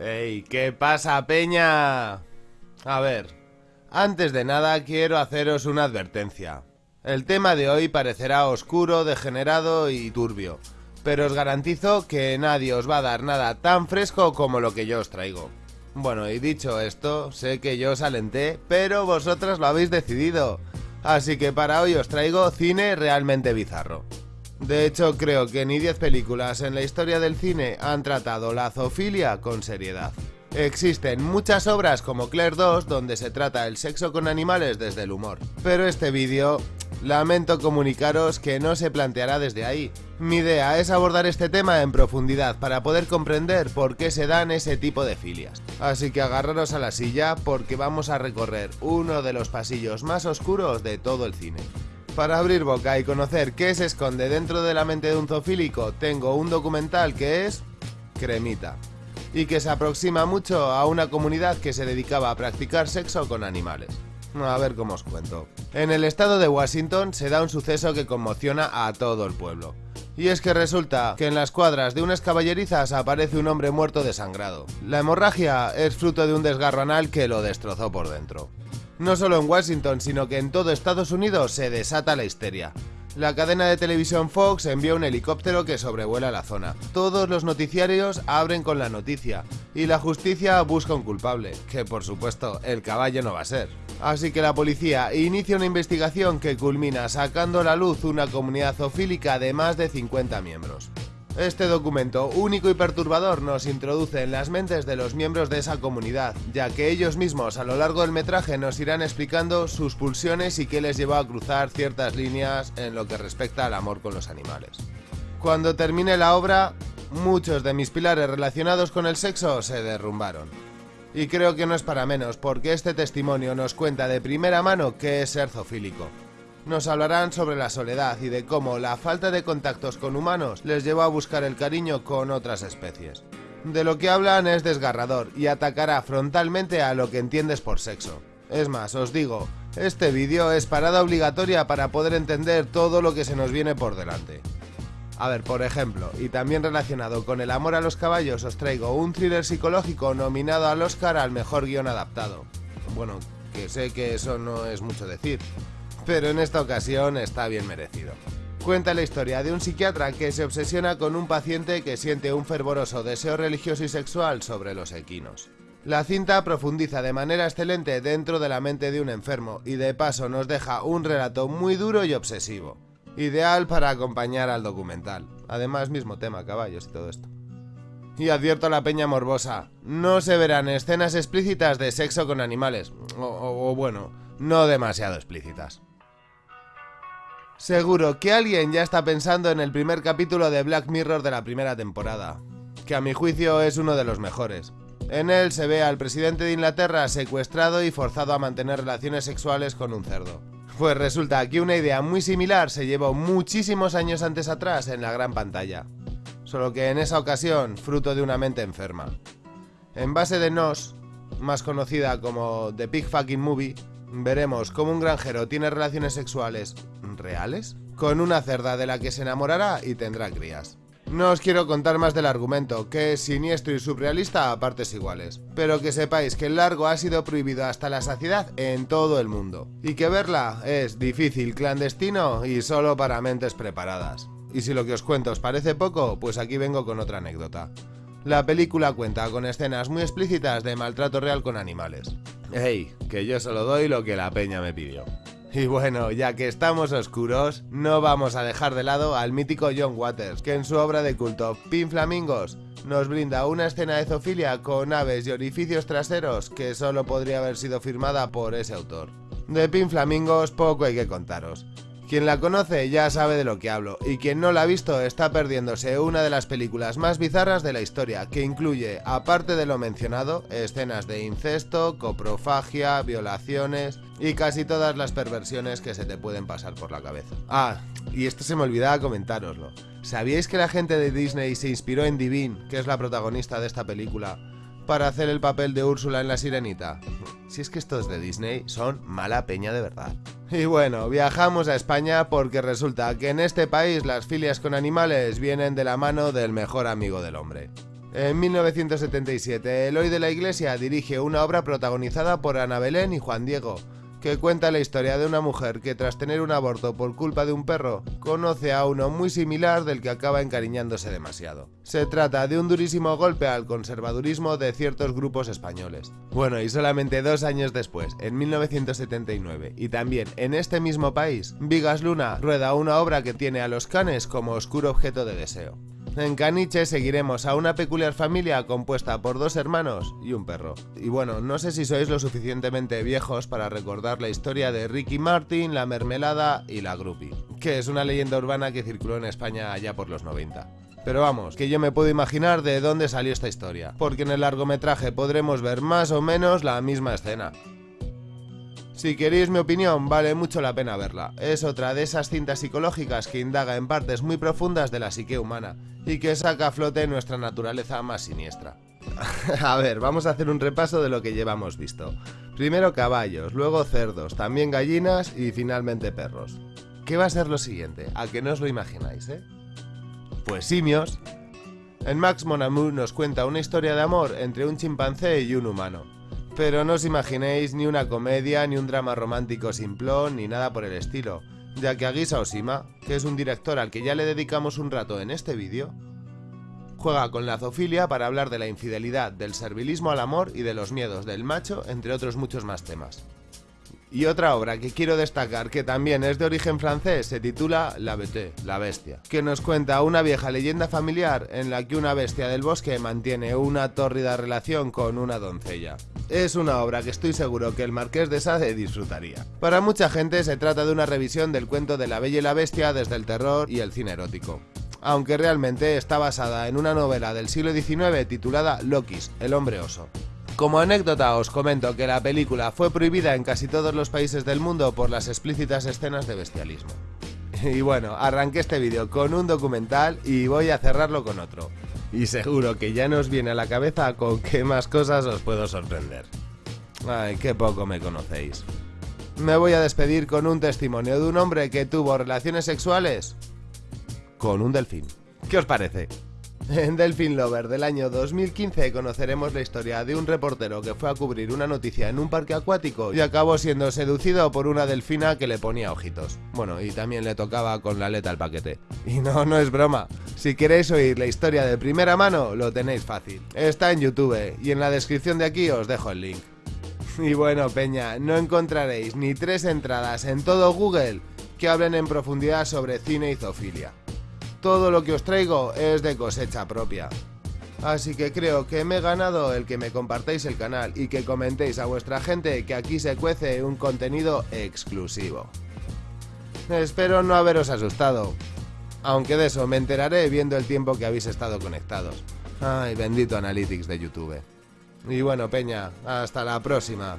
¡Ey! ¿Qué pasa, Peña? A ver, antes de nada quiero haceros una advertencia. El tema de hoy parecerá oscuro, degenerado y turbio, pero os garantizo que nadie os va a dar nada tan fresco como lo que yo os traigo. Bueno, y dicho esto, sé que yo os alenté, pero vosotras lo habéis decidido. Así que para hoy os traigo cine realmente bizarro. De hecho, creo que ni 10 películas en la historia del cine han tratado la zoofilia con seriedad. Existen muchas obras como Claire 2 donde se trata el sexo con animales desde el humor, pero este vídeo lamento comunicaros que no se planteará desde ahí. Mi idea es abordar este tema en profundidad para poder comprender por qué se dan ese tipo de filias. Así que agarraros a la silla porque vamos a recorrer uno de los pasillos más oscuros de todo el cine. Para abrir boca y conocer qué se esconde dentro de la mente de un zoofílico, tengo un documental que es Cremita y que se aproxima mucho a una comunidad que se dedicaba a practicar sexo con animales. A ver cómo os cuento. En el estado de Washington se da un suceso que conmociona a todo el pueblo. Y es que resulta que en las cuadras de unas caballerizas aparece un hombre muerto desangrado. La hemorragia es fruto de un desgarro anal que lo destrozó por dentro. No solo en Washington, sino que en todo Estados Unidos se desata la histeria. La cadena de televisión Fox envía un helicóptero que sobrevuela la zona. Todos los noticiarios abren con la noticia y la justicia busca un culpable, que por supuesto el caballo no va a ser. Así que la policía inicia una investigación que culmina sacando a la luz una comunidad zoofílica de más de 50 miembros. Este documento único y perturbador nos introduce en las mentes de los miembros de esa comunidad, ya que ellos mismos a lo largo del metraje nos irán explicando sus pulsiones y qué les llevó a cruzar ciertas líneas en lo que respecta al amor con los animales. Cuando termine la obra, muchos de mis pilares relacionados con el sexo se derrumbaron. Y creo que no es para menos, porque este testimonio nos cuenta de primera mano qué es ser zoofílico nos hablarán sobre la soledad y de cómo la falta de contactos con humanos les llevó a buscar el cariño con otras especies. De lo que hablan es desgarrador y atacará frontalmente a lo que entiendes por sexo. Es más, os digo, este vídeo es parada obligatoria para poder entender todo lo que se nos viene por delante. A ver, por ejemplo, y también relacionado con el amor a los caballos, os traigo un thriller psicológico nominado al Oscar al mejor guion adaptado. Bueno, que sé que eso no es mucho decir, pero en esta ocasión está bien merecido. Cuenta la historia de un psiquiatra que se obsesiona con un paciente que siente un fervoroso deseo religioso y sexual sobre los equinos. La cinta profundiza de manera excelente dentro de la mente de un enfermo y de paso nos deja un relato muy duro y obsesivo. Ideal para acompañar al documental. Además, mismo tema, caballos y todo esto. Y advierto a la peña morbosa, no se verán escenas explícitas de sexo con animales. o, o bueno, no demasiado explícitas. Seguro que alguien ya está pensando en el primer capítulo de Black Mirror de la primera temporada, que a mi juicio es uno de los mejores. En él se ve al presidente de Inglaterra secuestrado y forzado a mantener relaciones sexuales con un cerdo. Pues resulta que una idea muy similar se llevó muchísimos años antes atrás en la gran pantalla, solo que en esa ocasión fruto de una mente enferma. En base de Nos, más conocida como The Pig Fucking Movie, veremos cómo un granjero tiene relaciones sexuales reales con una cerda de la que se enamorará y tendrá crías. No os quiero contar más del argumento, que es siniestro y surrealista a partes iguales, pero que sepáis que el largo ha sido prohibido hasta la saciedad en todo el mundo, y que verla es difícil, clandestino y solo para mentes preparadas. Y si lo que os cuento os parece poco, pues aquí vengo con otra anécdota. La película cuenta con escenas muy explícitas de maltrato real con animales. Hey, que yo solo doy lo que la peña me pidió. Y bueno, ya que estamos oscuros, no vamos a dejar de lado al mítico John Waters, que en su obra de culto Pin Flamingos nos brinda una escena de zoofilia con aves y orificios traseros que solo podría haber sido firmada por ese autor. De Pin Flamingos poco hay que contaros. Quien la conoce ya sabe de lo que hablo, y quien no la ha visto está perdiéndose una de las películas más bizarras de la historia, que incluye, aparte de lo mencionado, escenas de incesto, coprofagia, violaciones y casi todas las perversiones que se te pueden pasar por la cabeza. Ah, y esto se me olvidaba comentároslo. ¿Sabíais que la gente de Disney se inspiró en Divine, que es la protagonista de esta película, para hacer el papel de Úrsula en La Sirenita? Si es que estos de Disney son mala peña de verdad. Y bueno, viajamos a España porque resulta que en este país las filias con animales vienen de la mano del mejor amigo del hombre. En 1977, Eloy de la Iglesia dirige una obra protagonizada por Ana Belén y Juan Diego, que cuenta la historia de una mujer que tras tener un aborto por culpa de un perro, conoce a uno muy similar del que acaba encariñándose demasiado. Se trata de un durísimo golpe al conservadurismo de ciertos grupos españoles. Bueno, y solamente dos años después, en 1979, y también en este mismo país, Vigas Luna rueda una obra que tiene a los canes como oscuro objeto de deseo. En Caniche seguiremos a una peculiar familia compuesta por dos hermanos y un perro. Y bueno, no sé si sois lo suficientemente viejos para recordar la historia de Ricky Martin, la mermelada y la groupie, que es una leyenda urbana que circuló en España allá por los 90. Pero vamos, que yo me puedo imaginar de dónde salió esta historia, porque en el largometraje podremos ver más o menos la misma escena. Si queréis mi opinión, vale mucho la pena verla. Es otra de esas cintas psicológicas que indaga en partes muy profundas de la psique humana y que saca a flote nuestra naturaleza más siniestra. a ver, vamos a hacer un repaso de lo que llevamos visto. Primero caballos, luego cerdos, también gallinas y finalmente perros. ¿Qué va a ser lo siguiente? A que no os lo imagináis, ¿eh? Pues simios. En Max Monamour nos cuenta una historia de amor entre un chimpancé y un humano. Pero no os imaginéis ni una comedia, ni un drama romántico simplón, ni nada por el estilo, ya que Aguisa Osima, que es un director al que ya le dedicamos un rato en este vídeo, juega con la zoofilia para hablar de la infidelidad, del servilismo al amor y de los miedos del macho, entre otros muchos más temas. Y otra obra que quiero destacar, que también es de origen francés, se titula La Bête, la bestia, que nos cuenta una vieja leyenda familiar en la que una bestia del bosque mantiene una tórrida relación con una doncella. Es una obra que estoy seguro que el Marqués de Sade disfrutaría. Para mucha gente se trata de una revisión del cuento de La Bella y la Bestia desde el terror y el cine erótico aunque realmente está basada en una novela del siglo XIX titulada Lokis, el hombre oso. Como anécdota os comento que la película fue prohibida en casi todos los países del mundo por las explícitas escenas de bestialismo. Y bueno, arranqué este vídeo con un documental y voy a cerrarlo con otro. Y seguro que ya nos viene a la cabeza con qué más cosas os puedo sorprender. Ay, qué poco me conocéis. Me voy a despedir con un testimonio de un hombre que tuvo relaciones sexuales con un delfín. ¿Qué os parece? En Delfin Lover del año 2015 conoceremos la historia de un reportero que fue a cubrir una noticia en un parque acuático y acabó siendo seducido por una delfina que le ponía ojitos. Bueno, y también le tocaba con la aleta al paquete. Y no, no es broma. Si queréis oír la historia de primera mano, lo tenéis fácil. Está en YouTube y en la descripción de aquí os dejo el link. Y bueno, Peña, no encontraréis ni tres entradas en todo Google que hablen en profundidad sobre cine y zoofilia todo lo que os traigo es de cosecha propia. Así que creo que me he ganado el que me compartáis el canal y que comentéis a vuestra gente que aquí se cuece un contenido exclusivo. Espero no haberos asustado, aunque de eso me enteraré viendo el tiempo que habéis estado conectados. Ay, bendito Analytics de YouTube. Y bueno, Peña, hasta la próxima.